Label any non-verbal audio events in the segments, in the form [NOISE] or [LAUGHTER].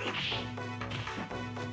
フフフフ。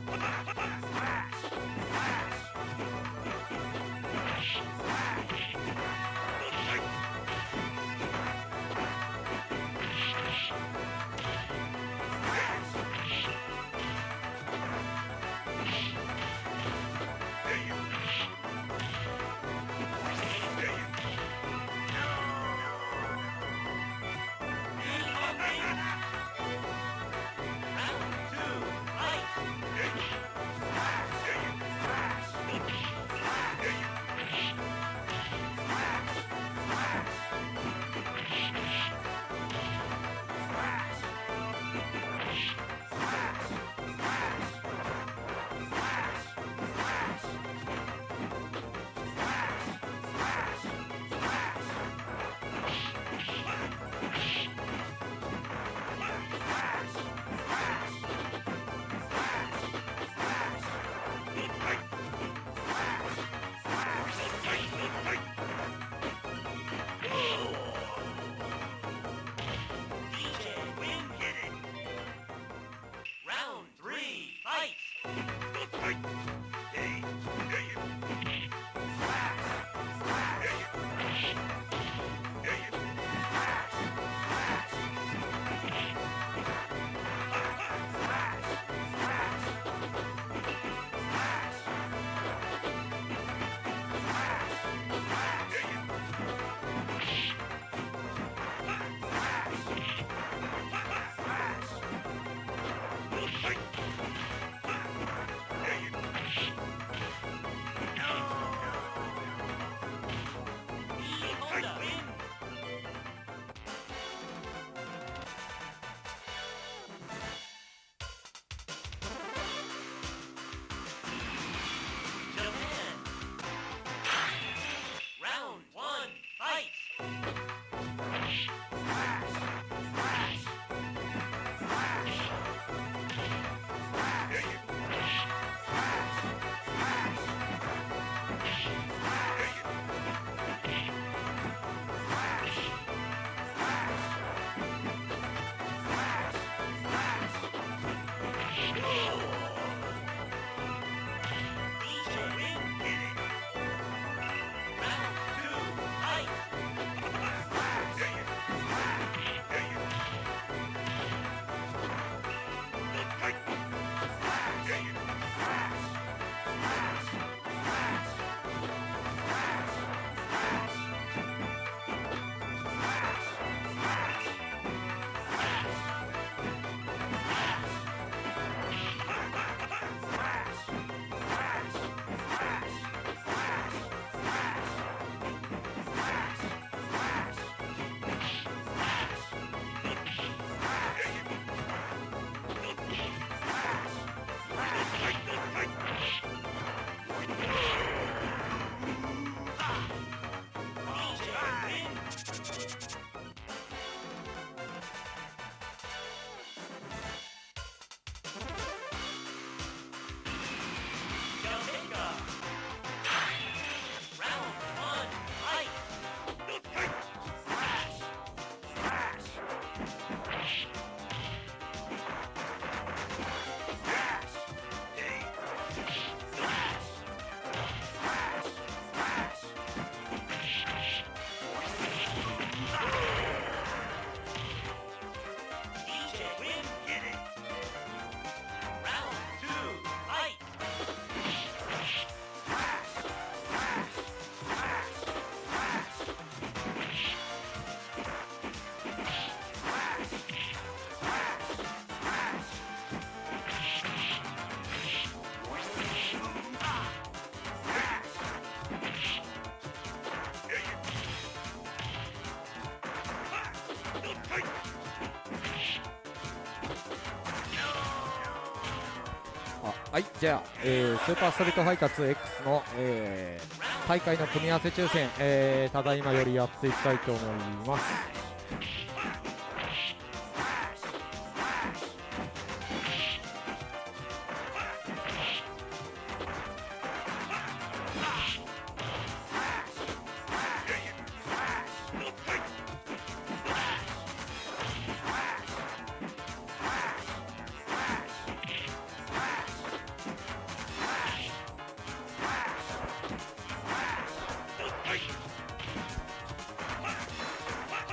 はいじゃあ、えースーパーストリートファイター 2X の、えー大会の組み合わせ抽選、えーただいまよりやっていきたいと思います。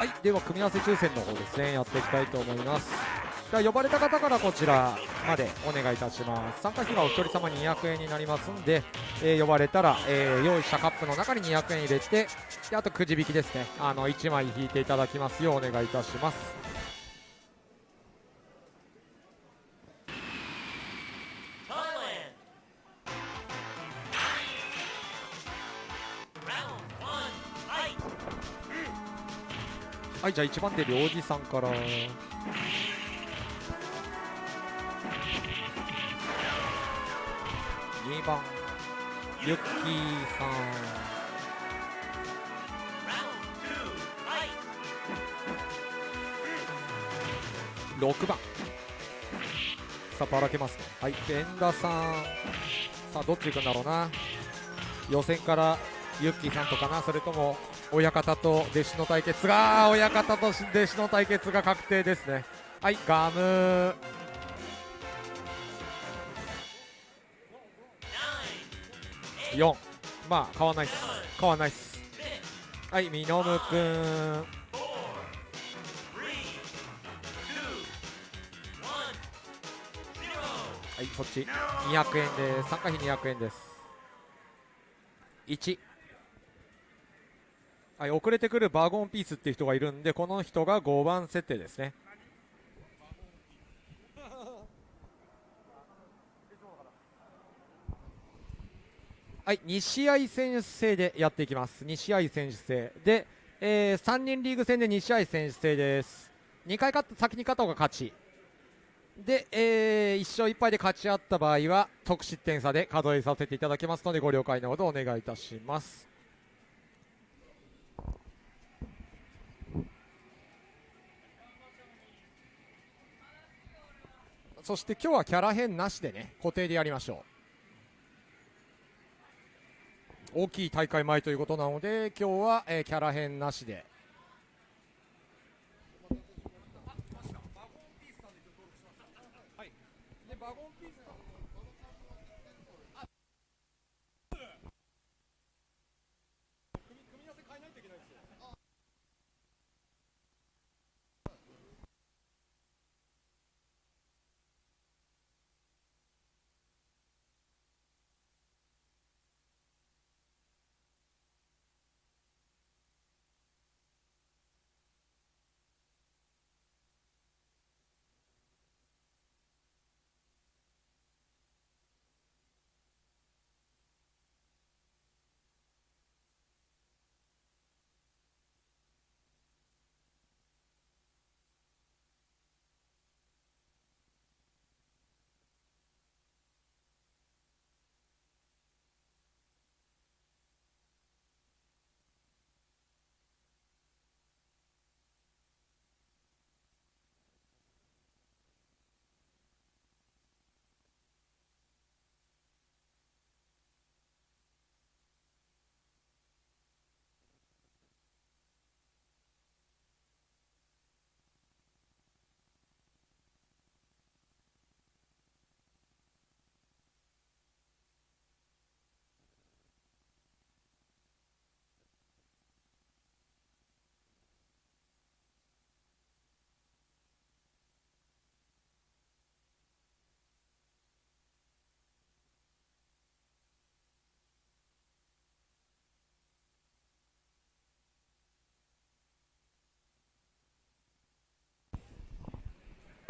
はいでは組み合わせ抽選の方ですね。やっていきたいと思います。では呼ばれた方からこちらまでお願いいたします。参加費はお一人様200円になりますんで、えー呼ばれたら、えー用意したカップの中に200円入れてであとくじ引きですね。あの1枚引いていただきますようお願いいたします。はいじゃあ1番手領事さんから。2番ユッキーさん。6番。さあばらけますね。はいで遠田さん。さあどっち行くんだろうな。予選からユッキーさんとかなそれとも親方と弟子の対決が親方と弟子の対決が確定ですね。はいガム。4まあ変わないっす。変わないっす。はいみのむくん。はいそっち。200円です。参加費200円です。1はい遅れてくるバーゴンピースっていう人がいるんでこの人が5番設定ですね。[LAUGHS] はい2試合選手制でやっていきます。2試合選手制で、え3人リーグ戦で2試合選手制です。2回勝った先に勝った方が勝ち。で、え1勝1敗で勝ち合った場合は得失点差で数えさせていただきますのでご了解のほどお願いいたします。そして今日はキャラ変なしでね固定でやりましょう。大きい大会前ということなので今日は、えーキャラ変なしで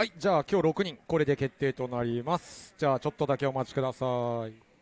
はいじゃあ今日6人これで決定となります。じゃあちょっとだけお待ちください。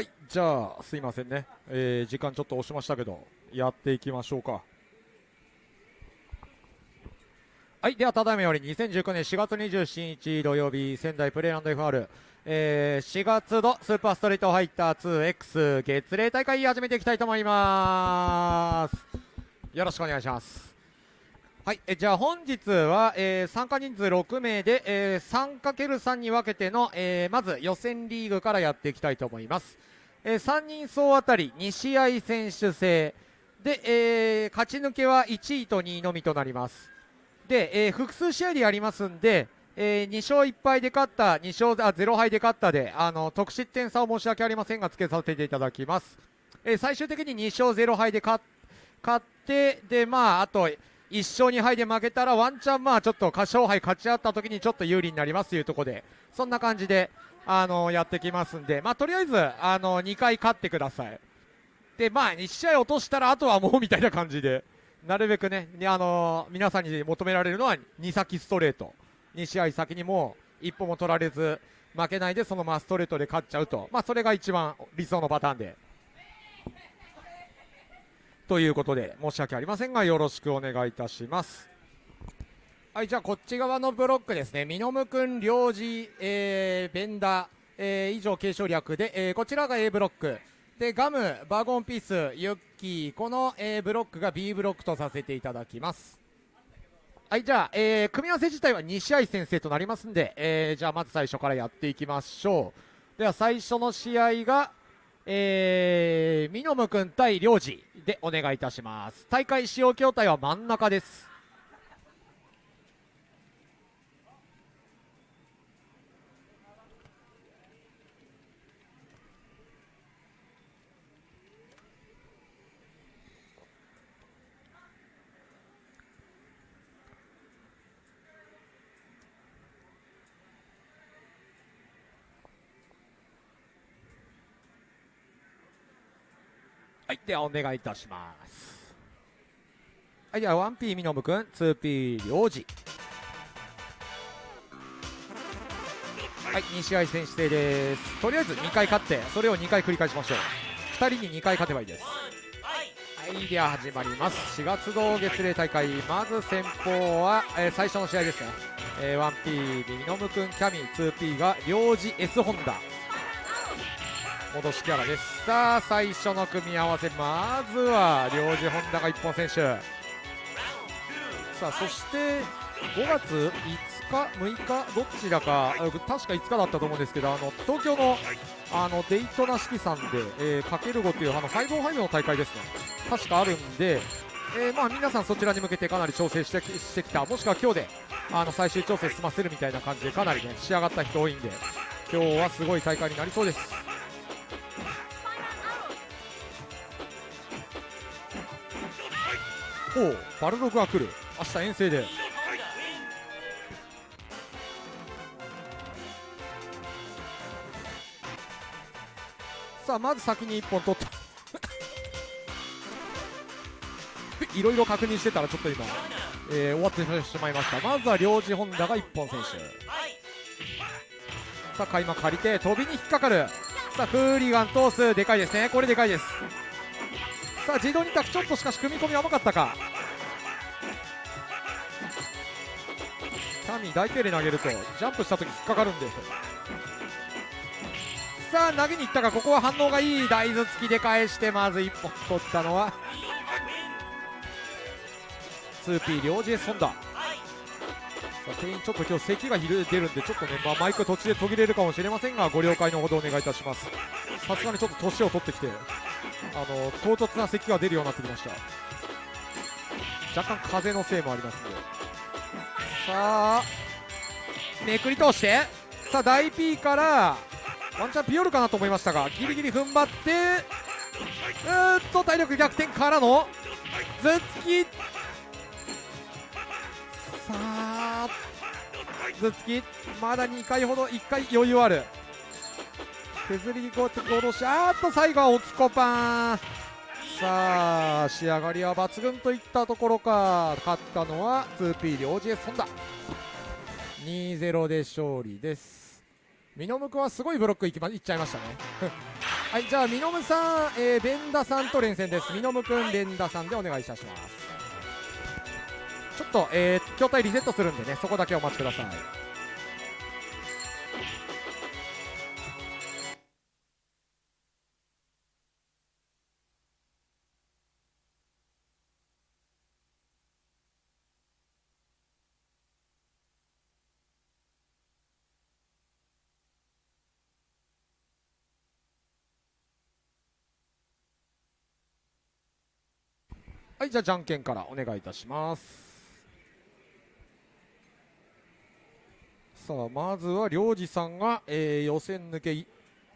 はいじゃあすいませんね、えー時間ちょっと押しましたけどやっていきましょうか。はいではただいまより2019年4月27日土曜日仙台プレイランド FR、えー4月のスーパーストリートファイター 2X 月例大会始めていきたいと思います。よろしくお願いします。はい、えじゃあ本日は、えー参加人数6名で、えー 3×3 に分けての、えーまず予選リーグからやっていきたいと思います、え3人総当たり2試合選手制。で、えー勝ち抜けは1位と2位のみとなります。で、えー複数試合でやりますんで、え2勝1敗で勝った2勝あ0敗で勝ったであの得失点差を申し訳ありませんがつけさせていただきます、え最終的に2勝0敗で勝勝ってでまああと1勝2敗で負けたらワンチャンまあちょっと過勝敗勝ち合った時にちょっと有利になりますというところでそんな感じであのやってきますんでまあとりあえずあの2回勝ってください。でまあ1試合落としたらあとはもうみたいな感じでなるべくねあの皆さんに求められるのは2先ストレート。2試合先にも一歩も取られず負けないでそのままストレートで勝っちゃうと。まあそれが一番理想のパターンで。ということで申し訳ありませんがよろしくお願いいたします。はいじゃあこっち側のブロックですね。ミノムくん領事、えー、ベンダー、えー以上継承略で、えーこちらが A ブロック。でガムバーゴンピースユッキーこの、えブロックが B ブロックとさせていただきます。はいじゃあ、えー組み合わせ自体は2試合先制となりますんで、えーじゃあまず最初からやっていきましょう。では最初の試合がえー、ミノムくん対領事でお願いいたします。大会使用筐体は真ん中です。はいではお願いいたします。はいでは 1P ミノムくん 2P 領事はい2試合選手制です。とりあえず2回勝ってそれを2回繰り返しましょう。2人に2回勝てばいいです。はいでは始まります。4月同月例大会まず先方は、えー最初の試合ですね、えー 1P ミノムくんキャミ 2P が領事 S ホンダ。戻しキャラです。さあ最初の組み合わせまずは領事ホンダが一本選手。さあそして5月5日6日どちらか確か5日だったと思うんですけどあの東京のあのデイトナ式さんで、えー、かける5というあのファイブオンファイブの大会ですね。確かあるんで、えーまあ、皆さんそちらに向けてかなり調整してしてきた。もしくは今日であの最終調整済ませるみたいな感じでかなりね仕上がった人多いんで今日はすごい大会になりそうです。おうバルログが来る。明日遠征で。さあまず先に1本取った。[LAUGHS] いろいろ確認してたらちょっと今、えー終わってしまいました。まずは領事ホンダが1本選手さあ開幕借りて飛びに引っかかる。さあフーリガン通す。でかいですね。これでかいです。さあ自動2択ちょっとしかし組み込み甘かったか。キャミー大手で投げるとジャンプした時引っかかるんで。さあ投げに行ったがここは反応がいい。大豆付きで返してまず1本取ったのは 2P 両 JS ホンダさあ店員ちょっと今日咳が出るんでちょっとね、まあ、マイク途中で途切れるかもしれませんがご了解のほどお願いいたします。さすがにちょっと年を取ってきて。あの唐突な咳が出るようになってきました。若干風のせいもありますので。さあめくり通して。さあ大 P からワンチャンピヨルかなと思いましたがギリギリ踏ん張ってうーっと体力逆転からの頭突きさあ頭突きまだ2回ほど1回余裕ある。削りごと殺しあっと最後は置きコパン。さあ仕上がりは抜群といったところか。勝ったのは 2P 両 GS ホンダ。2-0で勝利です。ミノムクはすごいブロックいきまいっちゃいましたね。[LAUGHS] はいじゃあみのむさん、えー、ベンダさんと連戦です。みのむくんベンダさんでお願いいたします。ちょっと、えー、筐体リセットするんでねそこだけお待ちください。はいじゃあじゃんけんからお願いいたします。さあまずは領事さんが、えー予選抜けリ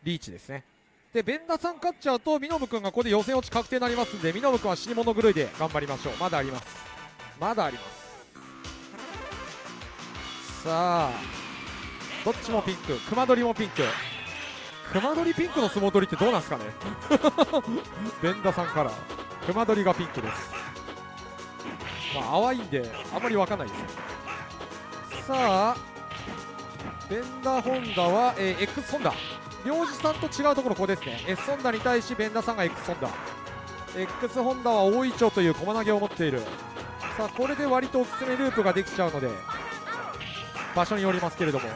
ーチですね。でベンダさん勝っちゃうとミノブ君がここで予選落ち確定になりますんでミノブ君は死に物狂いで頑張りましょう。まだあります。まだあります。さあどっちもピンク。熊取もピンク。熊取ピンクの相撲取りってどうなんですかね。[LAUGHS] ベンダさんから熊取がピンクです。まあ淡いんであまりわかんないです。さあベンダーホンダは、えー X ホンダ。領事さんと違うところここですね。S ホンダに対しベンダーさんが X ホンダ。X ホンダは大井町という駒投げを持っている。さあこれで割とおすすめループができちゃうので場所によりますけれども。さ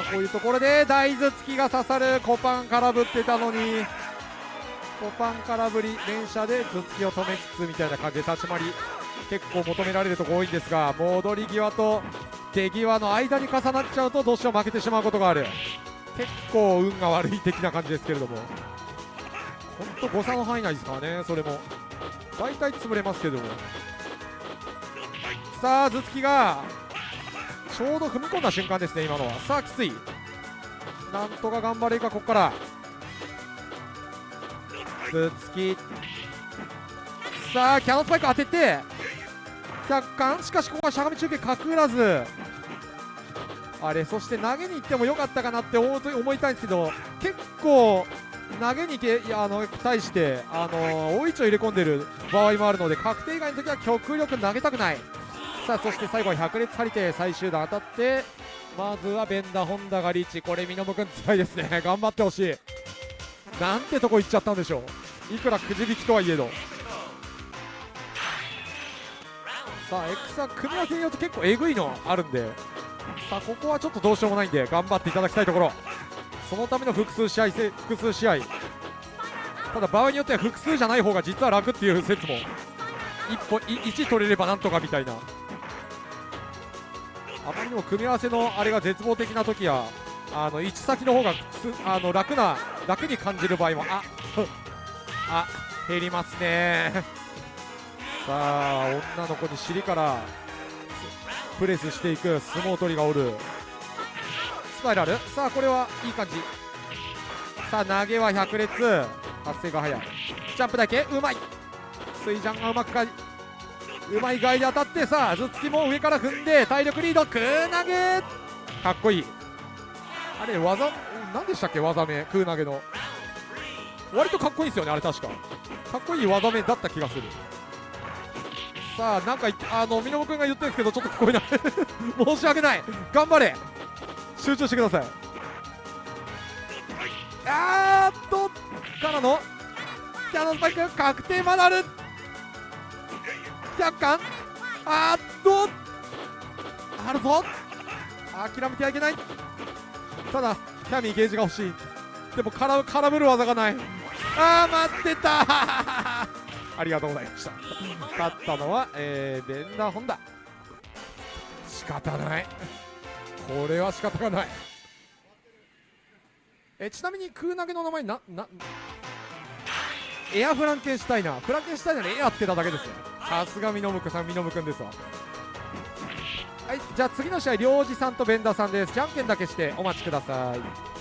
あこういうところで大頭突きが刺さる。コパン空振ってたのに。コパン空振り連射で頭突きを止めつつみたいな感じで立ち回り。結構求められるところ多いんですが戻り際と出際の間に重なっちゃうとどうしても負けてしまうことがある。結構運が悪い的な感じですけれども。本当誤差の範囲内ですからねそれも。大体潰れますけども。さあ頭突きがちょうど踏み込んだ瞬間ですね今のは。さあきつい。なんとか頑張れるかここから。頭突き。さあキャノンスパイク当てて。100巻しかしここはしゃがみ中継かくらずあれそして投げに行ってもよかったかなって思いたいんですけど結構投げにけいやあの対してあの大位置を入れ込んでる場合もあるので確定以外の時は極力投げたくないさあそして最後は百列張り手最終段当たってまずはベンダホンダがリーチこれミノム君辛いですね頑張ってほしいなんてとこ行っちゃったんでしょういくらくじ引きとはいえどさあ X は組み合わせによって結構えぐいのあるんでさあここはちょっとどうしようもないんで頑張っていただきたいところ。そのための複数試合複数試合。ただ場合によっては複数じゃない方が実は楽っていう説も一歩い1取れればなんとかみたいな。あまりにも組み合わせのあれが絶望的な時はあの1先の方があの楽な楽に感じる場合もああ減りますね。さあ女の子に尻からプレスしていく相撲取りがおる。スパイラルさあこれはいい感じ。さあ投げは百列発生が早い。ジャンプだけ。うまい。水ジャンがうまくかうまい外で当たってさあ頭突きも上から踏んで体力リード。クー投げ。かっこいい。あれ技何でしたっけ？技名。クー投げの。割とかっこいいですよねあれ確か。かっこいい技名だった気がする。さあなんか言ってあのミノモ君が言ってるんですけどちょっと聞こえない。[LAUGHS] 申し訳ない。頑張れ。集中してください。あーっとからのキャノンスパイク確定まだある。100巻あーっと。あるぞ。諦めてはいけない。ただキャミーゲージが欲しい。でも絡む絡むる技がない。あー待ってた。ありがとうございました。勝ったのは、えー、ベンダーホンダ。仕方ない。これは仕方がない。えちなみに空投げの名前ななエアフランケンシュタイナー。フランケンシュタイナーにエアつけただけですよ。さすがミノムクさんミノムくんですわ。はいじゃあ次の試合領事さんとベンダーさんです。じゃんけんだけしてお待ちください。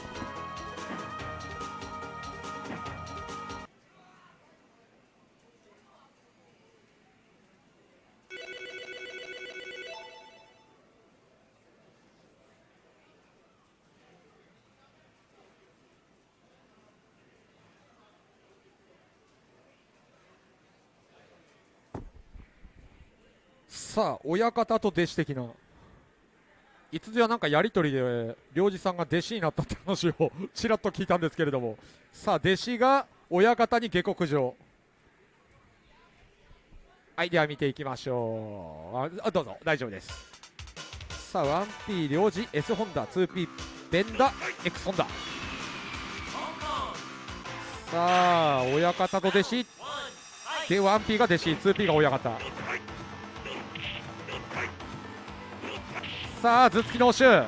さあ親方と弟子的な。いつぞやなんかやり取りで領事さんが弟子になったって話をちらっと聞いたんですけれども。さあ弟子が親方に下克上。はいでは見ていきましょう。あどうぞ大丈夫です。さあ 1P 領事 S ホンダ 2P ベンダ X ホンダ。さあ親方と弟子。で 1P が弟子 2P が親方。さあ頭突きの応酬。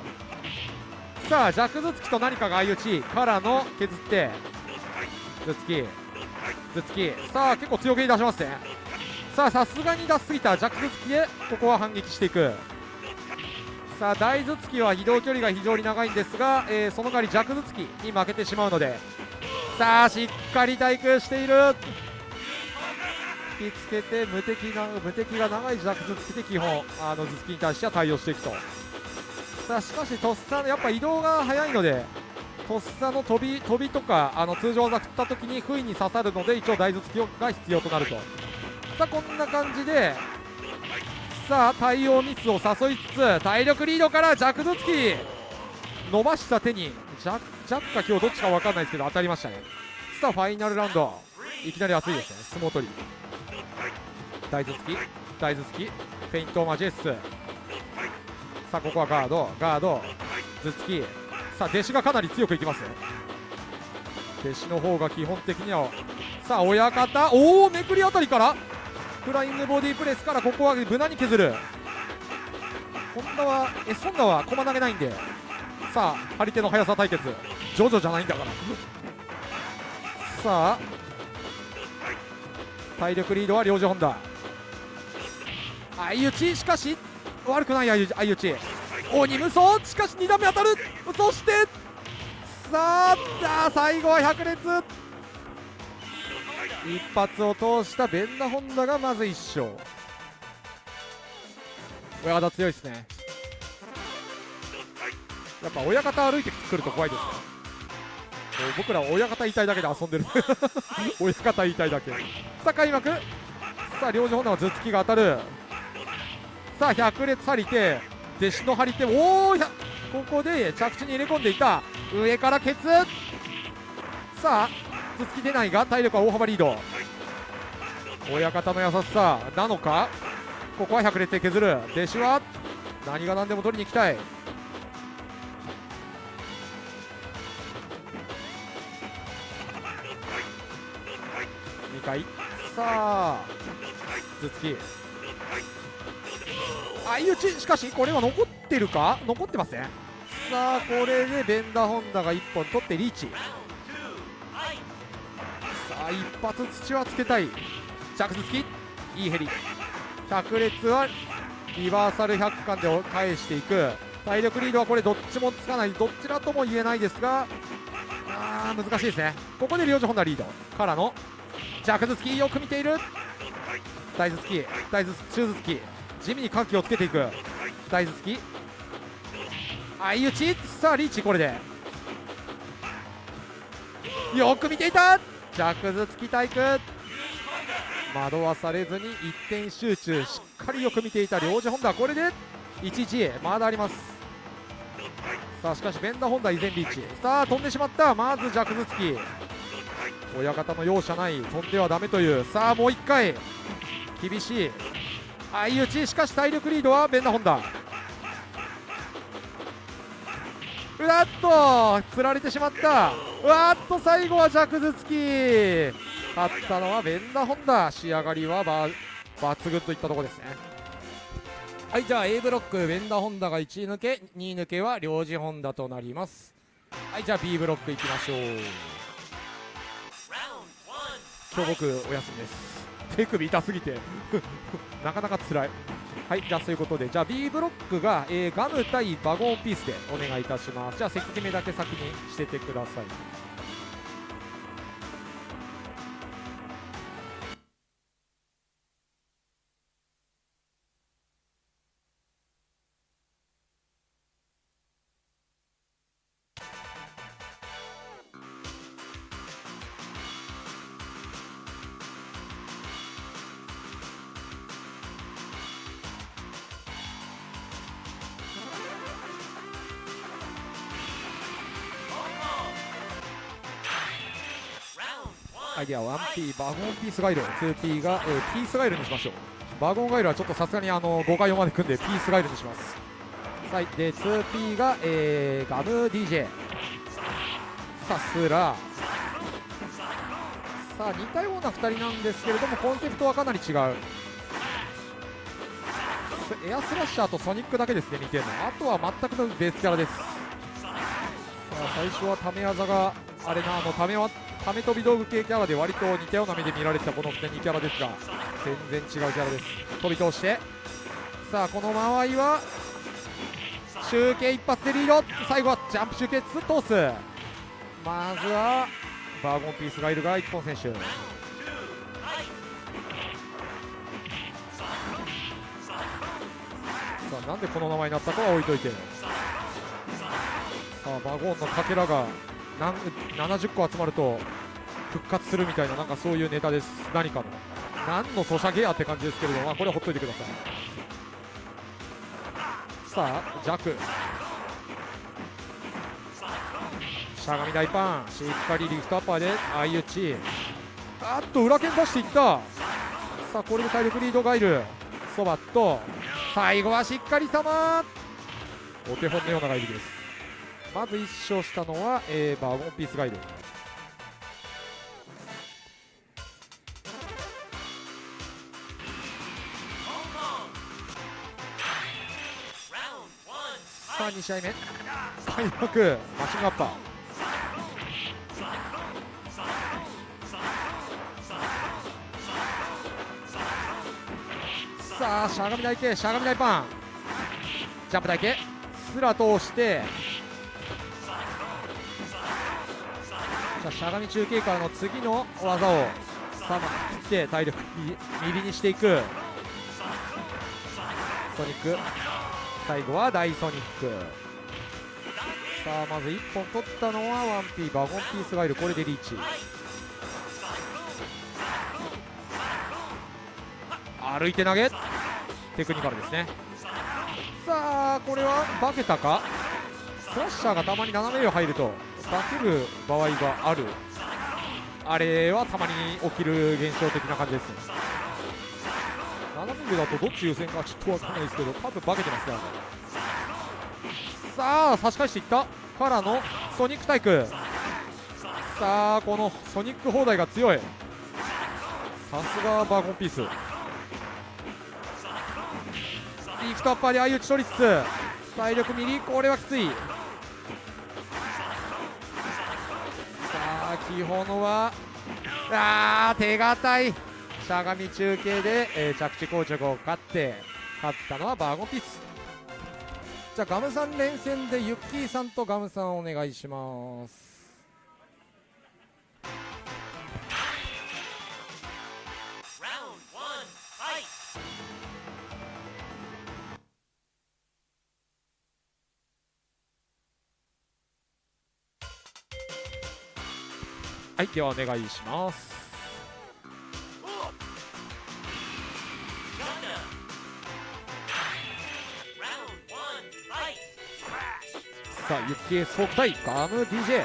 さあ弱頭突きと何かが相打ちからの削って。頭突き。頭突き。さあ結構強気に出しますね。さあさすがに出しすぎた。弱頭突きでここは反撃していく。さあ大頭突きは移動距離が非常に長いんですが、えーその代わり弱頭突きに負けてしまうので。さあしっかり対空している。引きつけて無敵な無敵が長い弱頭突きで基本あの頭突きに対しては対応していくと。さあしかしとっさのやっぱ移動が速いのでとっさの飛び飛びとかあの通常技振った時に不意に刺さるので一応大頭突きが必要となると。さあこんな感じでさあ対応ミスを誘いつつ体力リードから弱頭突き。伸ばした手にジャジャッか今日どっちか分かんないですけど当たりましたね。さあファイナルラウンド。いきなり熱いですね。相撲取り。大頭突き大頭突き。フェイントマジェス。さあここはガードガード頭突き。さあ弟子がかなり強くいきます弟子の方が基本的にはさあ親方おおめくりあたりからフライングボディプレスからここは無難に削る。ホンダはえソンダは駒投げないんで。さあ張り手の速さ対決。ジョジョじゃないんだから。さあ体力リードは領事本田。相打ちしかし悪くない相打ち鬼無双。しかし2段目当たる。そしてさあ最後は百列一発を通したベンダホンダがまず1勝。親方強いですね。やっぱ親方歩いてくると怖いですね。もう僕ら親方言いたいだけで遊んでる。[LAUGHS] 親方言いたいだけ。さあ開幕。さあ領事本田は頭突きが当たる。さあ百列張り手。弟子の張り手おおここで着地に入れ込んでいた。上からケツ。さあ頭突き出ないが体力は大幅リード。親方の優しさなのか？ここは百列で削る。弟子は何が何でも取りに行きたい。2回。さあ頭突き。相打ちしかしこれは残ってるか？残ってません。さあこれでベンダーホンダが1本取ってリーチ。さあ一発土はつけたい。着頭突き。いいヘリ。百列はリバーサル100巻で返していく。体力リードはこれどっちもつかない。どちらとも言えないですが。あー難しいですね。ここで領事本田リード。からの着頭突き。よく見ている。大頭突き。大頭突き。中頭突き。地味に緩急をつけていく。大頭突き。相打ち。さあリーチこれで。よく見ていた。着頭突き対空惑わされずに一点集中。しっかりよく見ていた。領事本田これで1-1まだあります。さあしかしベンダホンダ依然リーチ。さあ飛んでしまった。まず弱頭突き。親方の容赦ない。飛んではダメという。さあもう1回。厳しい。相打ちしかし体力リードはベンダホンダ。うわっとつられてしまった。うわっと最後は弱頭突き。勝ったのはベンダホンダ。仕上がりはば抜群といったとこですね。はいじゃあ A ブロックベンダホンダが1位抜け2位抜けは領事ホンダとなります。はいじゃあ B ブロックいきましょう。今日僕お休みです。手首痛すぎて。なかなか辛い。はいじゃあそういうことで。じゃあ B ブロックが、えーガム対バゴンピースでお願いいたします。じゃあ関決めだけ先にしててください。イデア 1P バゴンピースガイル。2P が、えーピースガイルにしましょう。バゴンガイルはちょっとさすがにあの5回4まで組んでピースガイルにします。はい。で 2P が、えーガム DJ さあスラさあ似たような2人なんですけれどもコンセプトはかなり違う。エアスラッシャーとソニックだけですね似てるの。あとは全くのベースキャラです。さあ最初はため技があれなあのためはため飛び道具系キャラで割と似たような目で見られてたこの2キャラですが全然違うキャラです。飛び通して。さあこの間合いは集計一発でリード。最後はジャンプ集計通すまずはバーゴンピースがいるが一本選手。さあなんでこの名前になったかは置いといて。さあバゴンのかけらが何70個集まると復活するみたいななんかそういうネタです。何かの。何のソシャゲやって感じですけれども、まあ、これはほっといてください。さあ弱しゃがみ大パン。しっかりリフトアッパーで相打ち。あっと裏剣出していった。さあこれで体力リードがいるそばっと最後はしっかり様。お手本のようなガイルです。まず1勝したのは、えーバーゴンピースガイル Hong Kong. Round one. さあ2試合目。開幕。マシンガッパー。さあしゃがみ台形しゃがみ台パン。ジャンプ台形すら通して。さあしゃがみ中継からの次の技をさあ切って体力ミリにしていく。ソニック。最後は大ソニック。さあまず1本取ったのは 1P バゴンピースガイルこれでリーチ。歩いて投げ。テクニカルですね。さあこれは化けたか？スラッシャーがたまに斜め上入ると。化ける場合がある。あれはたまに起きる現象的な感じですね。斜め上だとどっち優先かちょっとわかんないですけど多分化けてますねさあ差し返していった。からのソニックタイクさあこのソニック砲台が強い。さすがバーゴンピース。リフトアッパーで相打ち取りつつ体力ミリこれはきつい。あ基本はあー手堅い。しゃがみ中継で、えー着地硬直を勝って勝ったのはバーゴンピース。じゃあガムさん連戦でユッキーさんとガムさんお願いします。はいではお願いします。さあユッキースフォーク対ガム DJ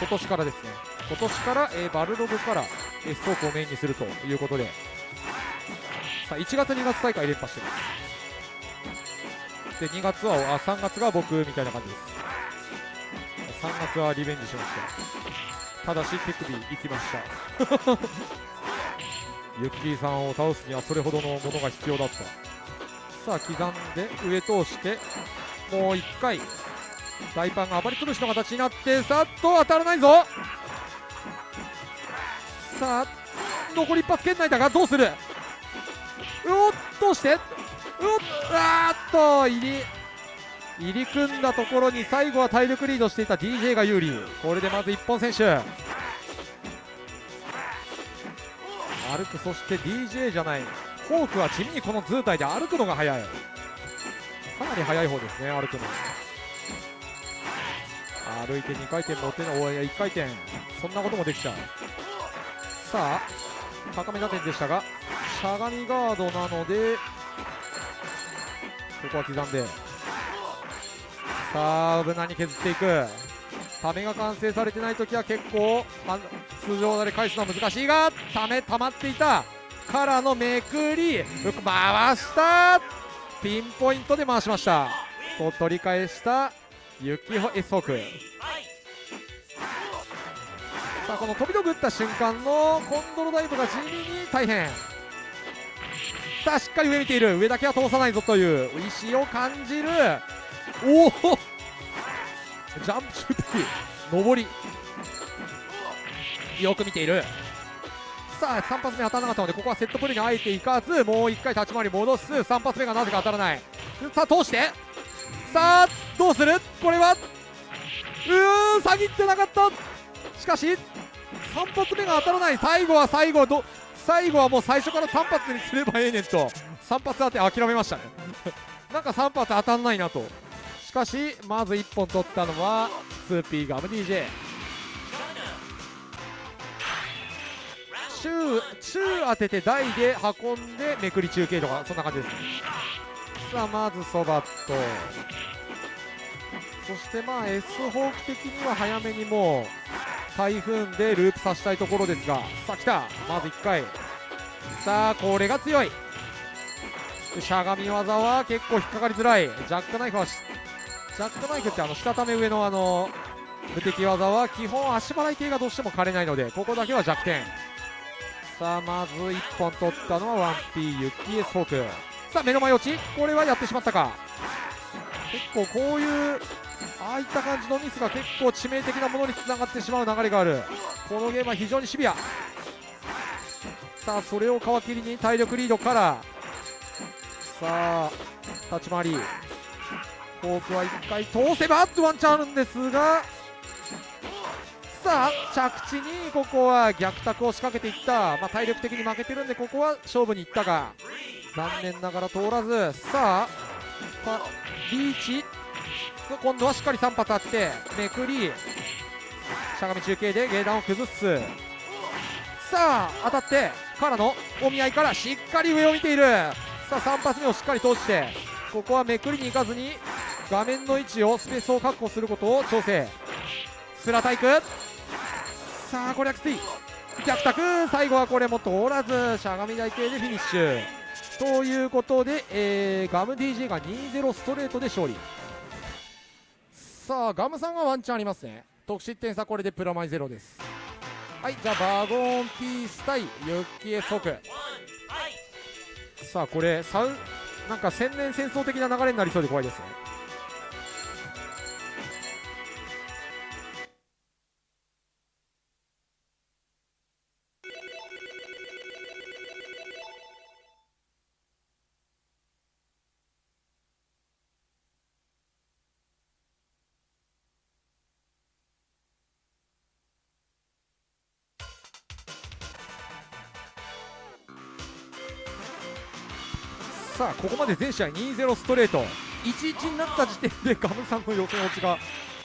今年からですね。今年から、えーバルログから、えーストークをメインにするということで。さあ1月2月大会連覇してます。で2月はあ3月が僕みたいな感じです。3月はリベンジしました。ただし手首行きました。[LAUGHS] ユッキーさんを倒すにはそれほどのものが必要だった。さあ刻んで上通してもう1回大パンが暴り潰しの形になってさっと当たらないぞ。さあ残り一発圏内だがどうする。うおっどうしてうおっあーっと入り。入り組んだところに最後は体力リードしていた DJ が有利。これでまず一本選手。歩くそして DJ じゃない。フォークは地味にこの図体で歩くのが速い。かなり速い方ですね歩くの。歩いて2回転乗ってのおい1回転。そんなこともできちゃう。さあ高め打点でしたがしゃがみガードなのでここは刻んで。さあ無難に削っていく。ためが完成されてない時は結構通常で返すのは難しいがため溜まっていた。からのめくり回した。ピンポイントで回しました。と取り返した雪穂 S ホーク。さあこの飛び道具打った瞬間のコンドロダイブが地味に大変。さあしっかり上見ている。上だけは通さないぞという意思を感じる。おお。ジャンプ中的上り。よく見ている。さあ3発目当たらなかったのでここはセットプレーにあえていかずもう1回立ち回り戻す。3発目がなぜか当たらない。さあ通して。さあどうする？これは？うーん下ぎってなかった。しかし3発目が当たらない。最後は最後ど最後はもう最初から3発にすればええねんと。3発当て諦めましたね。なんか3発当たんないなと。しかしまず1本取ったのは 2P ガム DJ 中中当てて台で運んでめくり中継とかそんな感じです。ねさあまずそばと。そしてまあ S ホーク的には早めにもう台風でループさせたいところですが。さあ来た。まず1回。さあこれが強い。しゃがみ技は結構引っかかりづらい。ジャックナイフはしジャックナイフってあの下たため上のあの無敵技は基本足払い系がどうしても枯れないのでここだけは弱点。さあまず1本取ったのは 1P ユッキー S ホーク。さあ目の前落ち。これはやってしまったか。結構こういうああいった感じのミスが結構致命的なものにつながってしまう流れがある。このゲームは非常にシビア。さあそれを皮切りに体力リードから。さあ立ち回り。フォークは1回通せばワンチャンあるんですがさあ着地にここは逆卓を仕掛けていった、まあ、体力的に負けてるんでここは勝負にいったが残念ながら通らず。さあリーチ。今度はしっかり3発あってめくり。しゃがみ中継でゲーダンを崩す。さあ当たってからのお見合いからしっかり上を見ている。さあ3発目をしっかり通してここはめくりに行かずに画面の位置をスペースを確保することを調整。スラタイク。さあこれはきつい。逆卓最後はこれも通らずしゃがみ台形でフィニッシュ。ということで、えーガム DJ が2-0ストレートで勝利。さあガムさんがワンチャンありますね。得失点差これでプラマイゼロです。はいじゃあバゴンピース対ユッキエソク。さあこれサウなんか千年戦争的な流れになりそうで怖いですね。まで全試合2-0ストレート。1-1になった時点でガムさんの予選落ちが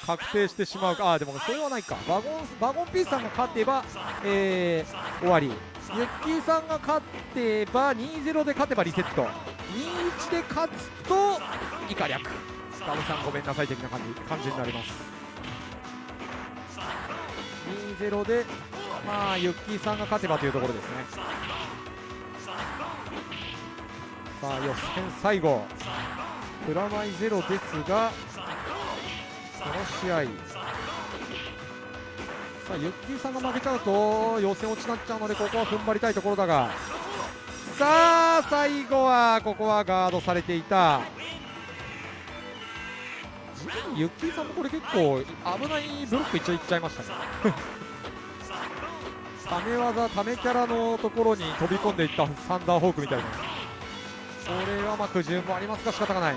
確定してしまうか。あでもそれはないか。バゴンバゴンピースさんが勝てば、えー終わり。ユッキーさんが勝てば2-0で勝てばリセット。2-1で勝つと以下略。ガムさんごめんなさい的な感じ感じになります。2-0でまあユッキーさんが勝てばというところですね。さあ予選最後。プラマイゼロですがこの試合。さあユッキーさんが負けちゃうと予選落ちになっちゃうのでここは踏ん張りたいところだが。さあ最後はここはガードされていた。地味にユッキーさんもこれ結構危ないブロック一応いっちゃいましたね。[LAUGHS] ため技ためキャラのところに飛び込んでいったサンダーホークみたいな。れはまあ苦渋もありますが仕方がない。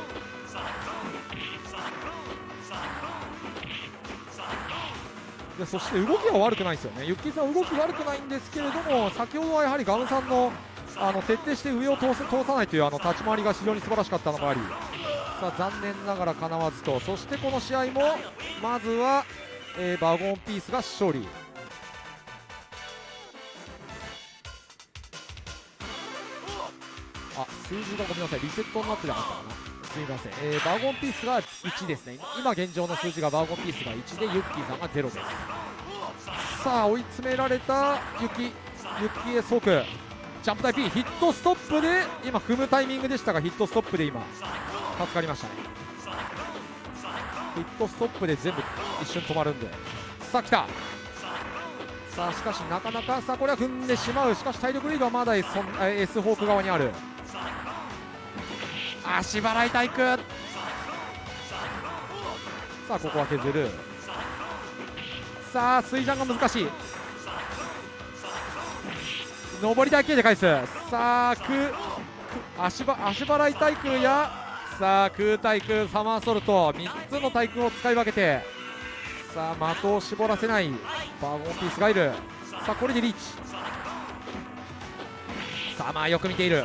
でそして動きは悪くないですよね、ユッキーさん、動き悪くないんですけれども、先ほどはやはりガムさんのあの徹底して上を通せ通さないというあの立ち回りが非常に素晴らしかったのもあり、さあ残念ながらかなわずと、そしてこの試合もまずは、えーバゴンピースが勝利。数字がごめんなさいリセットになってなかったかなすみません、えーバーゴンピースが1ですね。今現状の数字がバーゴンピースが1でユッキーさんが0です。さあ追い詰められたユキユキーへ即ジャンプ台 P ヒットストップで今踏むタイミングでしたがヒットストップで今助かりましたねヒットストップで全部一瞬止まるんでさあ来たさあしかしなかなかさあこれは踏んでしまう。しかし体力リードはまだ S, S ホーク側にある。足払い体育。さあここは削る。さあ水ジャンが難しい。上り台形で返す。さあく足ば足払い対空やさあ空対空サマーソルト。3つの対空を使い分けて。さあ的を絞らせない。バーゴンピースがいる。さあこれでリーチ。さあまあよく見ている。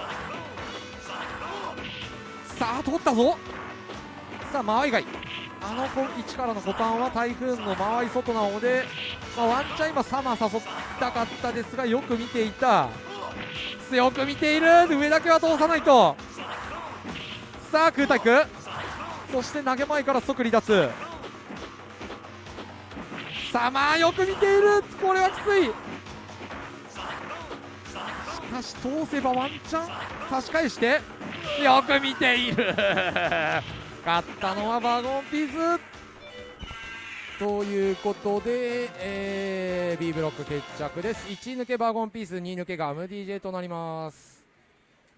さあ通ったぞ。さあ間合い外あの子位置からのボタンは台風の間合い外なので、まあ、ワンチャン今サマー誘ったかったですがよく見ていた。よく見ている。上だけは通さないと。さあ空対空。そして投げ前から即離脱。さあまあよく見ている。これはきつい。しかし通せばワンチャン差し返して。よく見ている。[LAUGHS] 勝ったのはバゴンピース。ということで、えー B ブロック決着です。1位抜けバゴンピース2位抜けガム DJ となります。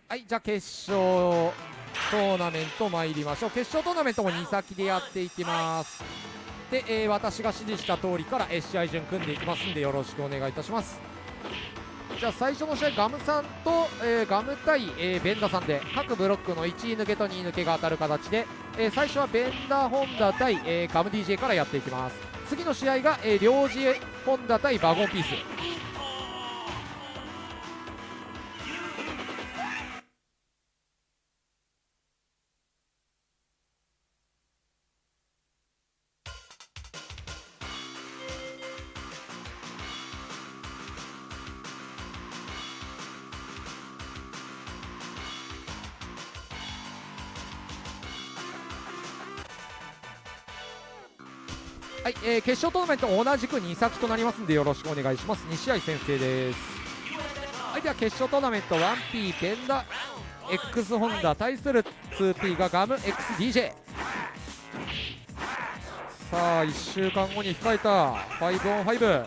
はいじゃあ決勝トーナメント参りましょう。決勝トーナメントも2先でやっていきます。で、えー私が指示した通りから、試合順組んでいきますんでよろしくお願いいたします。じゃあ最初の試合ガムさんと、えーガム対、えーベンダさんで各ブロックの1位抜けと2位抜けが当たる形で、えー最初はベンダホンダ対、えーガム DJ からやっていきます。次の試合が、えー、両次ホンダ対バゴンピース。えー決勝トーナメント同じく2先となりますんでよろしくお願いします。2試合先生です。はいでは決勝トーナメント 1P ベンダ X ホンダ対する 2P がガム XDJ さあ1週間後に控えた 5on5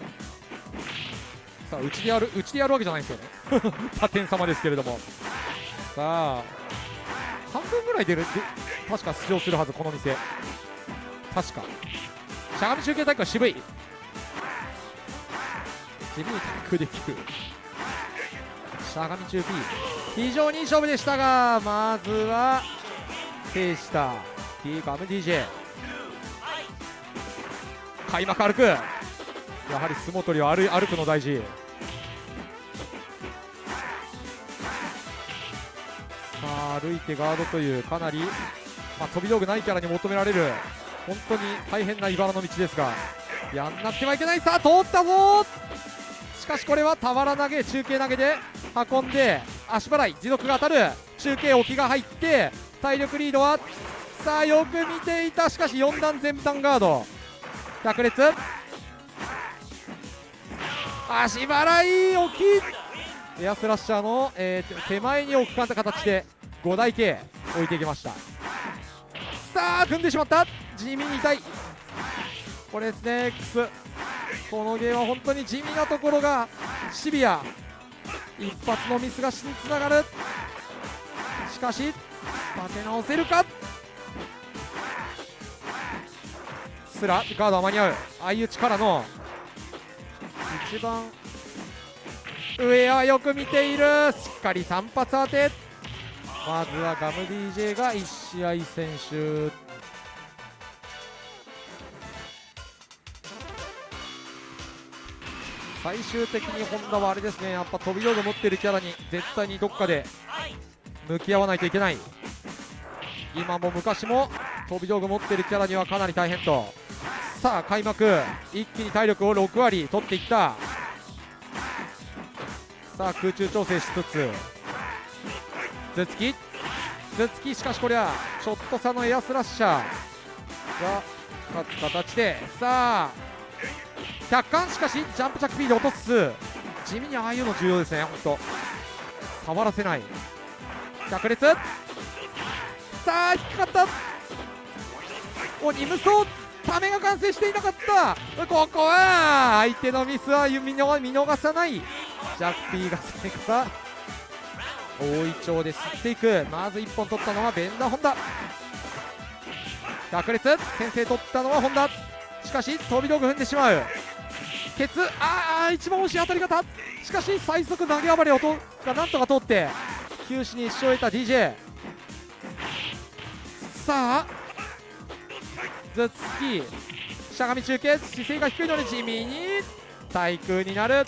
さあうちでやるうちでやるわけじゃないんですよね。[LAUGHS] 他店様ですけれども。さあ半分ぐらい出るで確か出場するはずこの店。確か。しゃがみ中継大会は渋い。渋いタックできる。しゃがみ中 P 非常にいい勝負でしたがまずは制した T ガム DJ 開幕歩く。やはり相撲取りは歩歩くの大事。さあ歩いてガードというかなり、まあ、飛び道具ないキャラに求められる。本当に大変な茨の道ですが。やんなってはいけないさあ通ったぞしかしこれは俵投げ中継投げで運んで足払い持続が当たる。中継置きが入って体力リードはさあよく見ていた。しかし4段全段ガード。百列足払い置きエアスラッシャーの、えー手前に置く形で5台形置いていきました。さあ組んでしまった。地味に痛い。これですね X このゲームは本当に地味なところがシビア。一発のミスが死につながる。しかし立て直せるか。すらガードは間に合う。相打ちからの。一番上はよく見ている。しっかり3発当て。まずはガム DJ が1試合選手。最終的にホンダはあれですね。やっぱ飛び道具持ってるキャラに絶対にどっかで向き合わないといけない。今も昔も飛び道具持ってるキャラにはかなり大変と。さあ開幕。一気に体力を6割取っていった。さあ空中調整しつつ。頭突き。頭突き。しかしこりゃちょっと差のエアスラッシャー。が勝つ形で。さあ客観しかしジャンプ着 P で落とす。地味にああいうの重要ですね本当触らせない。百列さあ引っかかった。おニムソためが完成していなかった。ここは相手のミスは見逃見逃さない。ジャッピーがそれから大いちょうで吸っていく。まず1本取ったのはベンダーホンダ。百列先制取ったのはホンダ。しかし飛び道具踏んでしまう。ケツ。ああ一番惜しい当たり方。しかし最速投げ暴れ音がなんとか通って球種に一勝を得た DJ さあ頭突き。しゃがみ中継。姿勢が低いので地味に対空になる。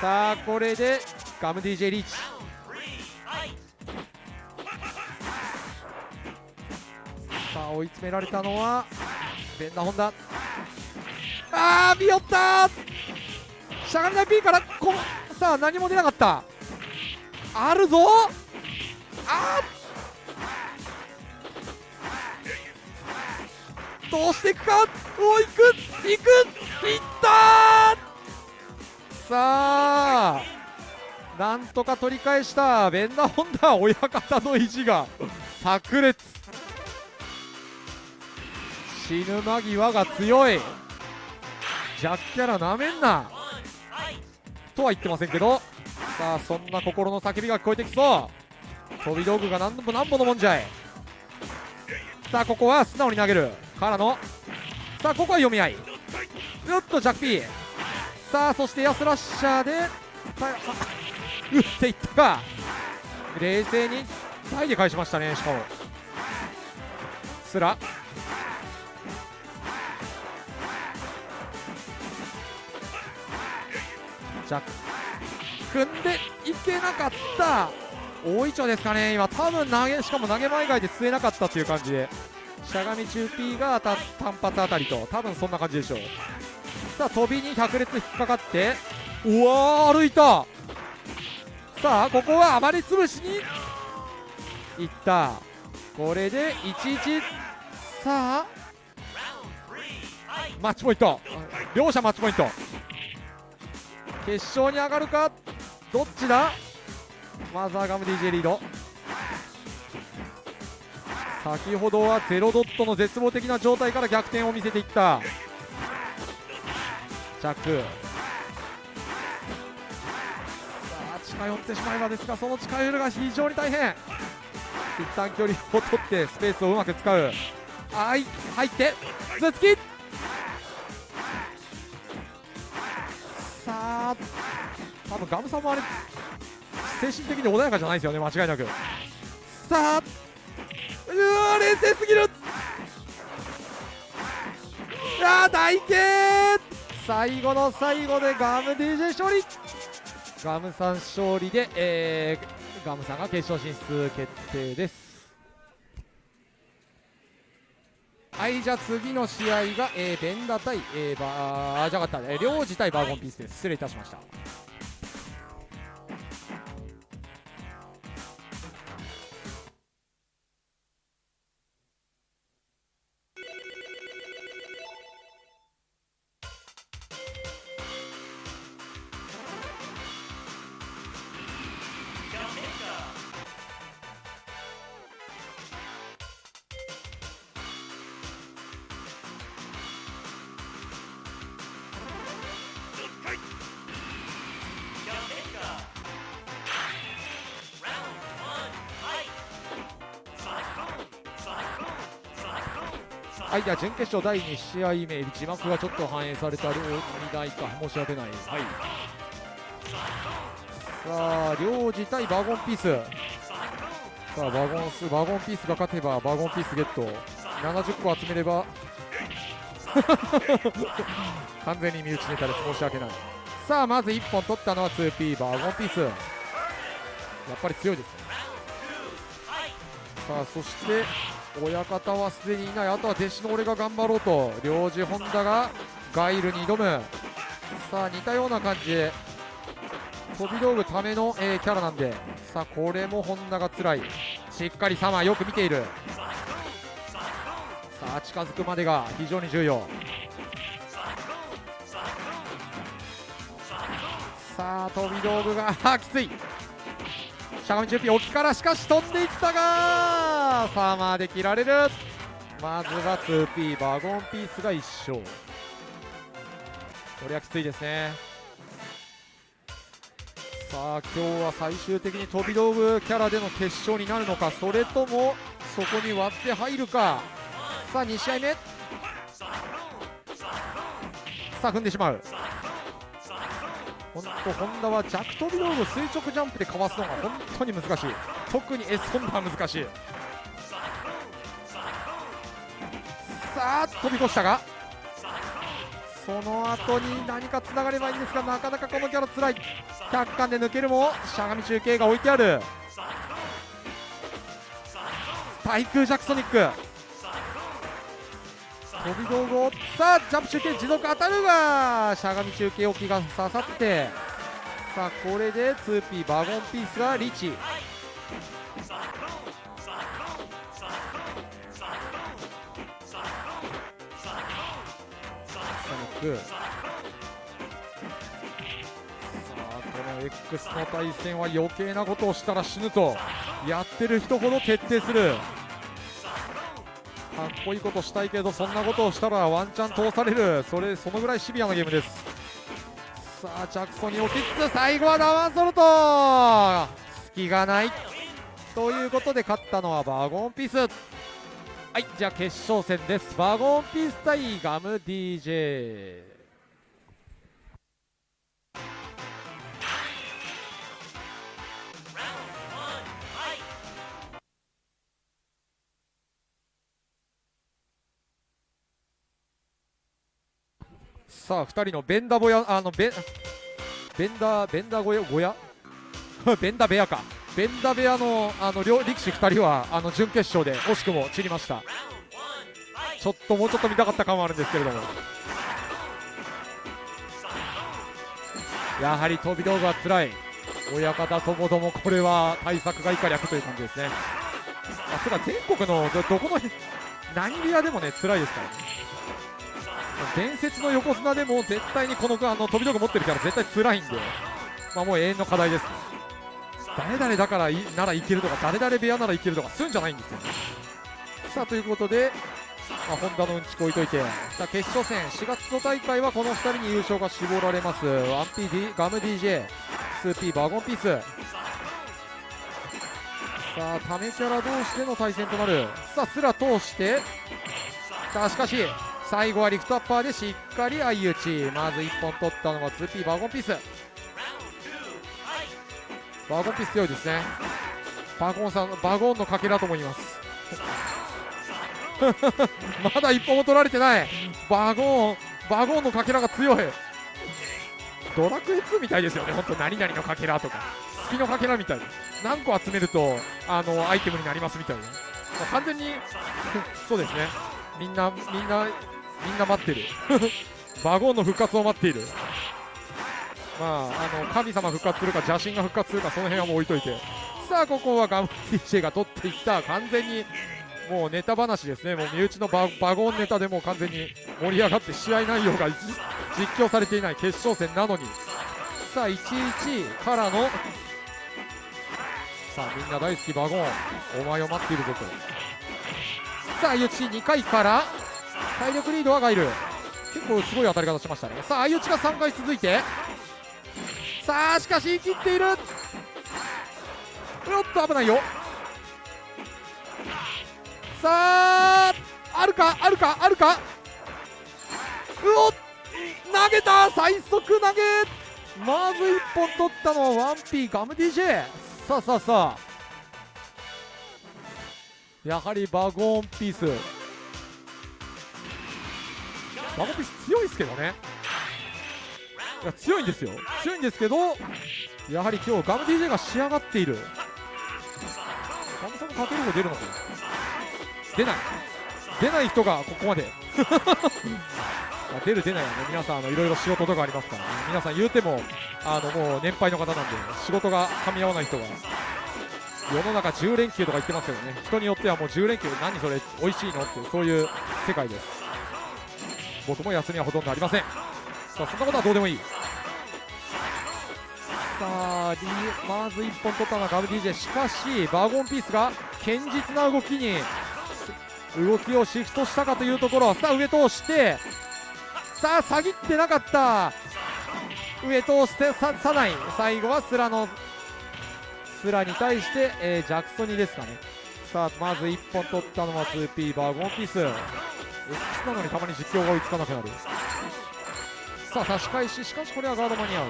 さあこれでガム DJ リーチ。さあ追い詰められたのはベンダホンダ。あービヨったしゃがみない P からこさあ何も出なかった。あるぞ。あー。どうしていくか。おいく。いく。いったさあ。なんとか取り返した。ベンダーホンダ親方の意地が [LAUGHS] 炸裂。死ぬ間際が強い。ジャッキャラなめんな。とは言ってませんけど。さあそんな心の叫びが聞こえてきそう。飛び道具が何度も何本のもんじゃい。さあここは素直に投げる。からの。さあここは読み合い。うっとジャッキー。さあそしてエアスラッシャーでた打っていったが冷静にタで返しましたねしかも。スラ。ジャック。組んでいけなかった。大いちょうですかね今。多分投げしかも投げ前以外で吸えなかったという感じで。しゃがみ中 P がた単発あたりと。多分そんな感じでしょう。さあ飛びに百列引っかかって。うわー歩いた。さあここは暴れ潰しに。いった。これで1-1さあ。マッチポイント。両者マッチポイント。決勝に上がるか？どっちだ？マザーガム DJ リード。先ほどはゼロドットの絶望的な状態から逆転を見せていった。ジャック。近寄ってしまえばですがその近寄るが非常に大変。一旦距離を取ってスペースをうまく使う。はい入って頭突きさあ多分ガムさんもあれ精神的に穏やかじゃないですよね間違いなく。さあうわ冷静すぎる。いや大慶最後の最後でガム DJ 勝利。ガムさん勝利で、えー、ガムさんが決勝進出決定です。はいじゃあ次の試合が、えー、ベンダ対、えー、バーじゃなかった、えー、領事対バーゴンピースです。失礼いたしました。はい、では準決勝第2試合目、字幕がちょっと反映された両2台か、申し訳ない。はい。さあ、両次対バーゴンピース。さあ、バーゴンス、バーゴンピースが勝てば、バーゴンピースゲット。70個集めれば、[LAUGHS] 完全に身内ネタです。申し訳ない。さあ、まず1本取ったのは 2P、バーゴンピース。やっぱり強いですね。さあ、そして、親方はすでにいない。あとは弟子の俺が頑張ろうと。領事本田がガイルに挑む。さあ似たような感じ飛び道具ための、えー、キャラなんで。さあこれも本田が辛い。しっかりサマーよく見ている。さあ近づくまでが非常に重要。さあ飛び道具があ [LAUGHS] きつい。しゃがみ中ピ沖からしかし飛んでいったがサーマーで切られるまずは 2P バゴンピースが1勝。これはきついですね。さあ今日は最終的に飛び道具キャラでの決勝になるのかそれともそこに割って入るか。さあ2試合目さあ踏んでしまう。本当本田は弱飛び道具垂直ジャンプでかわすのが本当に難しい。特に S 本田は難しい。さあ飛び越したがその後に何かつながればいいんですがなかなかこのキャラつらい。100巻で抜けるもしゃがみ中継が置いてある。対空ジャクソニック。飛び道具を。さあジャンプ中継持続当たるがしゃがみ中継置きが刺さって。さあこれで 2P バゴンピースがリーチさあこの X の対戦は余計なことをしたら死ぬと。やってる人ほど徹底する。かっこいいことしたいけどそんなことをしたらワンチャン通される。それそのぐらいシビアなゲームです。さあ着想に置きつつ最後はダワンソルト。隙がない。ということで勝ったのはバゴンピース。はいじゃあ決勝戦です。バゴンピース対ガム DJ さあ2人のベンダボヤあのベンベンダベンダ小屋小屋ベンダベアか。ベンダベアのあの両力士2人はあの準決勝で惜しくも散りました。ちょっともうちょっと見たかった感はあるんですけれども。やはり飛び道具は辛い。親方ともどもこれは対策が以下略という感じですね。あそれは全国のどどこの何部屋でもね辛いですからね。伝説の横綱でも絶対にこのあの飛び道具持ってるから絶対辛いんで、まあ、もう永遠の課題です、誰々だからならいけるとか誰々部屋ならいけるとかするんじゃないんですよ。さあということで、まあ、ホンダのうんちこ置いといて。さあ決勝戦。4月の大会はこの2人に優勝が絞られます。1P ガム DJ2P バーゴンピース。さあタメキャラ同士での対戦となる。さあすら通して。さあしかし最後はリフトアッパーでしっかり相打ち。まず1本取ったのが 2P バーゴンピース。バーゴンピース強いですね。バゴンさんバゴンのかけらとも言います。[LAUGHS] まだ1本も取られてない。バゴンバゴンのかけらが強い。ドラクエ2みたいですよね。本当何々のかけらとか。月のかけらみたい何個集めるとあのアイテムになりますみたいな、完全に [LAUGHS] そうですね。みんなみんなみんな待ってる。[LAUGHS] バゴンの復活を待っている。まああの神様復活するか邪神が復活するかその辺はもう置いといて。さあここはガム DJ が取っていった。完全にもうネタ話ですね。もう身内のバゴンネタでもう完全に盛り上がって試合内容が実況されていない。決勝戦なのに。さあ1-1からの。さあみんな大好きバゴン。お前を待っているぞと。さあ相打ち2回から。体力リードはガイル。結構すごい当たり方しましたね。さあ相打ちが3回続いて。さあしかし言い切っている。おっと危ないよ。さああるかあるかあるか。うおっ投げた。最速投げ。まず1本取ったのは 1P ガム DJ さあさあさあ。やはりバゴンピース。バゴピース強いですけどね。いや強いんですよ。強いんですけどやはり今日ガム DJ が仕上がっている。ガムさんもかける方出るのか出ない。出ない人がここまで。[LAUGHS] 出る出ないはね皆さんいろいろ仕事とかありますから、ね、皆さん言うてもあのもう年配の方なんで仕事が噛み合わない人が世の中10連休とか言ってますけどね。人によってはもう10連休何それ美味しいのっていうそういう世界です。僕も休みはほとんどありません。さあそんなことはどうでもいい。さあ、D、まず1本取ったのはガブ DJ しかしバーゴンピースが堅実な動きに動きをシフトしたかというところ。さあ上通してさあ下ぎってなかった。上通してささない。最後はスラのスラに対して、えージャクソニですかね。さあまず1本取ったのは 2P バーゴンピース。X なのにたまに実況が追いつかなくなる。さあ差し返し。しかしこれはガード間に合う。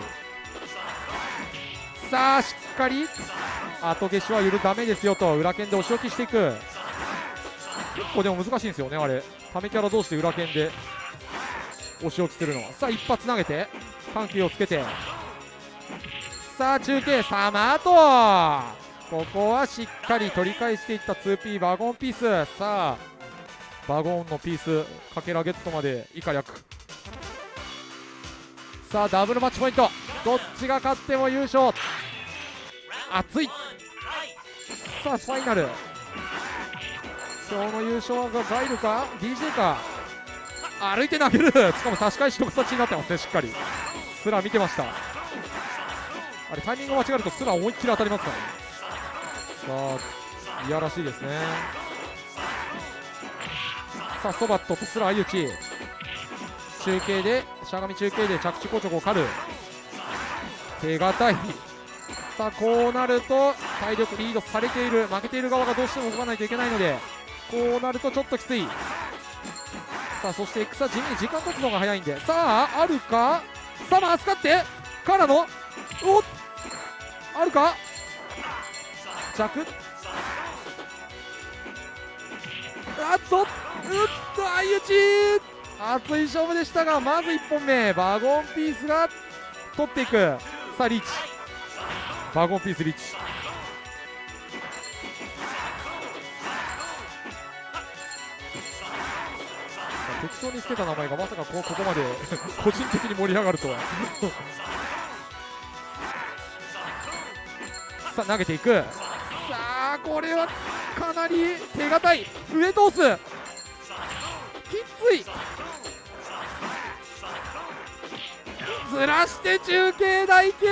さあしっかり。後消しは許ダメですよと。裏剣でお仕置きしていく。結構でも難しいんですよねあれ。ためキャラ同士で裏剣でお仕置きするのは。さあ一発投げて。緩急をつけて。さあ中継。サマートここはしっかり取り返していった 2P バゴンピース。さあバゴーンのピースかけらゲットまで以下略。さあダブルマッチポイント。どっちが勝っても優勝。熱い。さあファイナル。今日の優勝がガイルか？DJ か？歩いて投げる。しかも差し返しの形になってますねしっかり。スラ見てました。あれタイミング間違えるとスラ思いっきり当たりますからね。さあいやらしいですね。さあソバットとスラ相打ち。中継でしゃがみ中継で着地硬直を狩る。手堅い。さあこうなると体力リードされている。負けている側がどうしても動かないといけないのでこうなるとちょっときつい。さあそして X は地味に時間経つのが早いんで。さああるか？さあ預かって。からの。おっ。あるか？着。あっと。っと相打ち熱い勝負でしたがまず1本目バゴンピースが取っていく。さあリーチ。バゴンピースリーチ。適当につけた名前がまさかこここまで [LAUGHS] 個人的に盛り上がるとは。[LAUGHS] さあ投げていく。さあこれはかなり手堅い。上通す。きつい。ずらして中継台形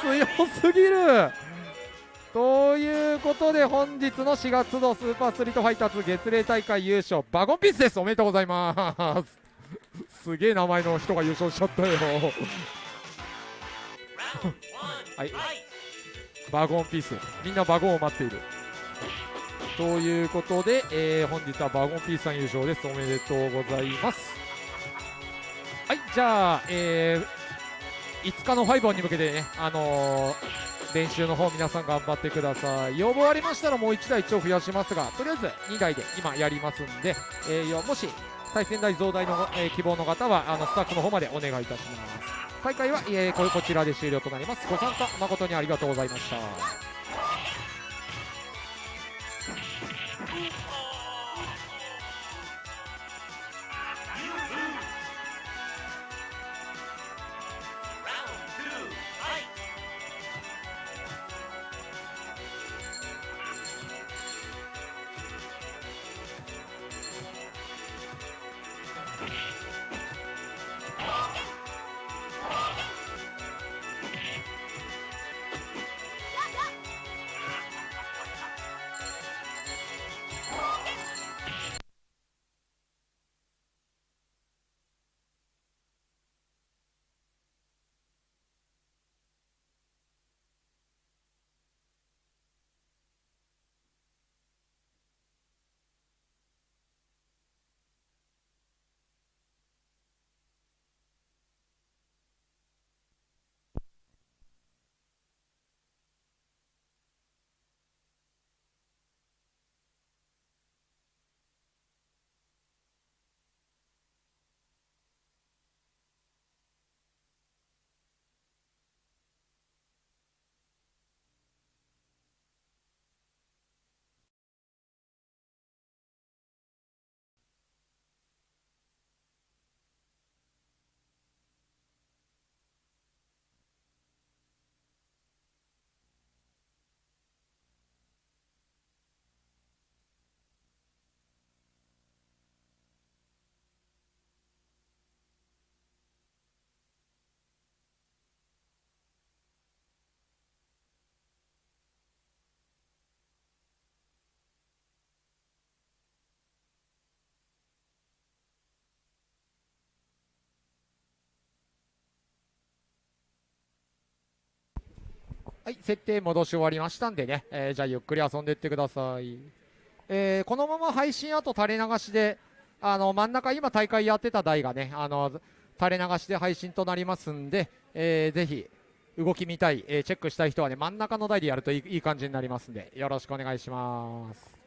強すぎる。ということで本日の4月のスーパースリートファイターズ月例大会優勝。バゴンピースです。おめでとうございます。すげえ名前の人が優勝しちゃったよ。はい。バゴンピース。みんなバゴンを待っている。ということで、えー本日はバゴンピースさん優勝です。おめでとうございます。はいじゃあ、えー5日のファイボンに向けてね、あのー練習の方皆さん頑張ってください。要望ありましたらもう1台一応増やしますがとりあえず2台で今やりますんで、えーもし対戦台増大の、えー希望の方はあのスタッフの方までお願いいたします。大会は、えーここちらで終了となります。ご参加誠にありがとうございました。はい、設定戻し終わりましたんでね、えーじゃあゆっくり遊んでいってください。えーこのまま配信あと垂れ流しで、あの真ん中今大会やってた台がね、あの垂れ流しで配信となりますんで、えーぜひ動き見たい、えーチェックしたい人はね、真ん中の台でやるといいいい感じになりますんで、よろしくお願いします。